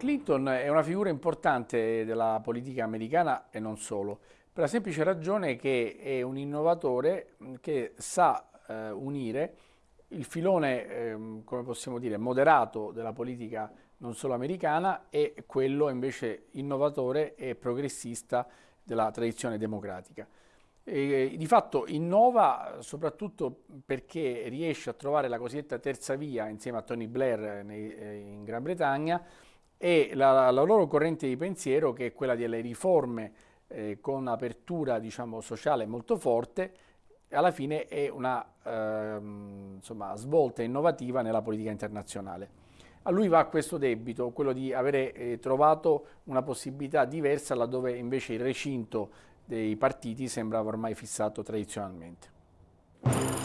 Clinton è una figura importante della politica americana e non solo, per la semplice ragione che è un innovatore che sa eh, unire il filone, eh, come possiamo dire, moderato della politica non solo americana e quello invece innovatore e progressista della tradizione democratica. E, di fatto innova soprattutto perché riesce a trovare la cosiddetta terza via insieme a Tony Blair nei, eh, in Gran Bretagna e la, la, loro corrente di pensiero che è quella delle riforme eh, con apertura diciamo, sociale molto forte alla fine è una eh, insomma, svolta innovativa nella politica internazionale. A lui va questo debito, quello di avere eh, trovato una possibilità diversa laddove invece il recinto dei partiti sembrava ormai fissato tradizionalmente.